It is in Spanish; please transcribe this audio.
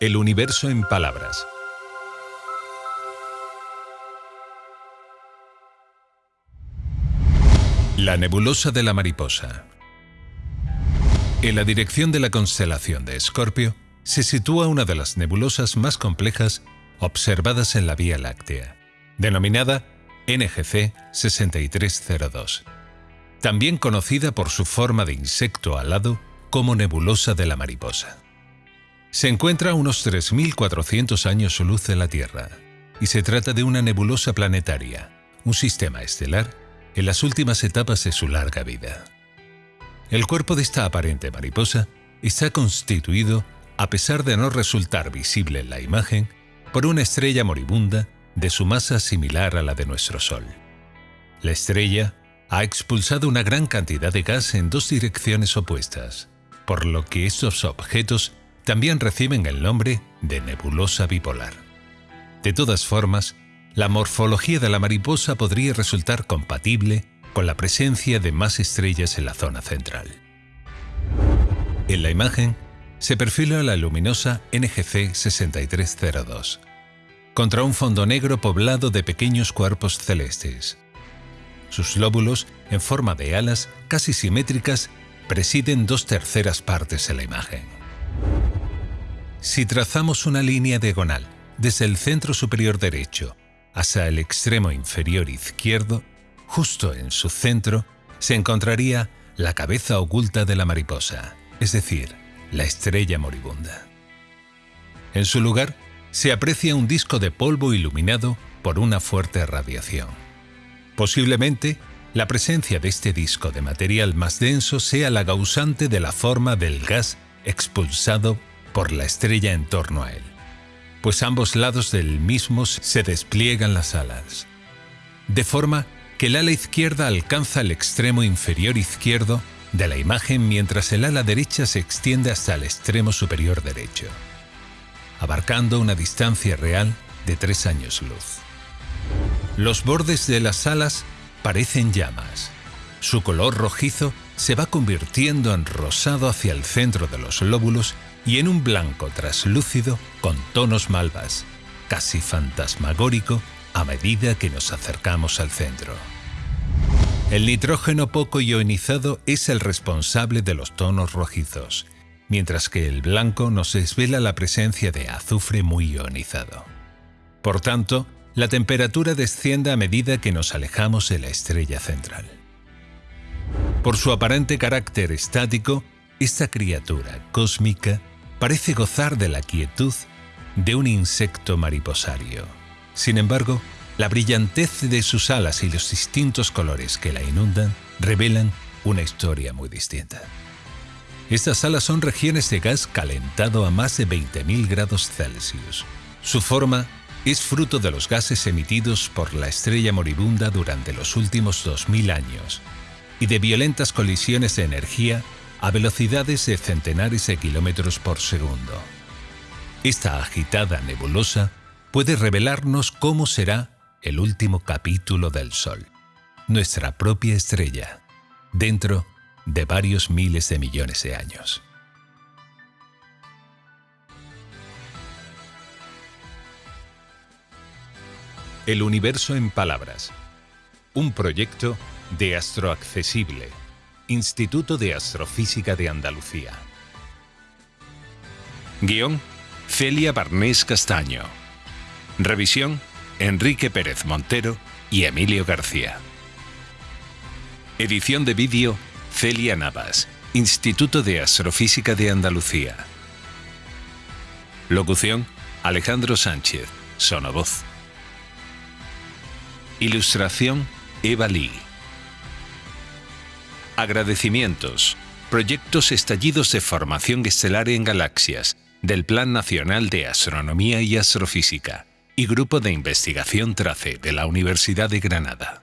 El universo en palabras. La nebulosa de la mariposa. En la dirección de la constelación de Escorpio se sitúa una de las nebulosas más complejas observadas en la Vía Láctea, denominada NGC 6302, también conocida por su forma de insecto alado como nebulosa de la mariposa. Se encuentra a unos 3.400 años luz de la Tierra y se trata de una nebulosa planetaria, un sistema estelar en las últimas etapas de su larga vida. El cuerpo de esta aparente mariposa está constituido, a pesar de no resultar visible en la imagen, por una estrella moribunda de su masa similar a la de nuestro Sol. La estrella ha expulsado una gran cantidad de gas en dos direcciones opuestas, por lo que estos objetos también reciben el nombre de nebulosa bipolar. De todas formas, la morfología de la mariposa podría resultar compatible con la presencia de más estrellas en la zona central. En la imagen se perfila la luminosa NGC 6302, contra un fondo negro poblado de pequeños cuerpos celestes. Sus lóbulos, en forma de alas casi simétricas, presiden dos terceras partes de la imagen. Si trazamos una línea diagonal desde el centro superior derecho hasta el extremo inferior izquierdo, justo en su centro, se encontraría la cabeza oculta de la mariposa, es decir, la estrella moribunda. En su lugar, se aprecia un disco de polvo iluminado por una fuerte radiación. Posiblemente, la presencia de este disco de material más denso sea la causante de la forma del gas expulsado por la estrella en torno a él, pues ambos lados del mismo se despliegan las alas, de forma que el ala izquierda alcanza el extremo inferior izquierdo de la imagen mientras el ala derecha se extiende hasta el extremo superior derecho, abarcando una distancia real de tres años luz. Los bordes de las alas parecen llamas. Su color rojizo se va convirtiendo en rosado hacia el centro de los lóbulos y en un blanco traslúcido con tonos malvas, casi fantasmagórico a medida que nos acercamos al centro. El nitrógeno poco ionizado es el responsable de los tonos rojizos, mientras que el blanco nos desvela la presencia de azufre muy ionizado. Por tanto, la temperatura desciende a medida que nos alejamos de la estrella central. Por su aparente carácter estático, esta criatura cósmica parece gozar de la quietud de un insecto mariposario. Sin embargo, la brillantez de sus alas y los distintos colores que la inundan revelan una historia muy distinta. Estas alas son regiones de gas calentado a más de 20.000 grados Celsius. Su forma es fruto de los gases emitidos por la estrella moribunda durante los últimos 2.000 años y de violentas colisiones de energía a velocidades de centenares de kilómetros por segundo. Esta agitada nebulosa puede revelarnos cómo será el último capítulo del Sol, nuestra propia estrella, dentro de varios miles de millones de años. El universo en palabras. Un proyecto de Astroaccesible Instituto de Astrofísica de Andalucía. Guión, Celia Barnés Castaño. Revisión, Enrique Pérez Montero y Emilio García. Edición de vídeo, Celia Navas, Instituto de Astrofísica de Andalucía. Locución, Alejandro Sánchez, Sonovoz. Ilustración, Eva Lee. Agradecimientos. Proyectos estallidos de formación estelar en galaxias del Plan Nacional de Astronomía y Astrofísica y Grupo de Investigación TRACE de la Universidad de Granada.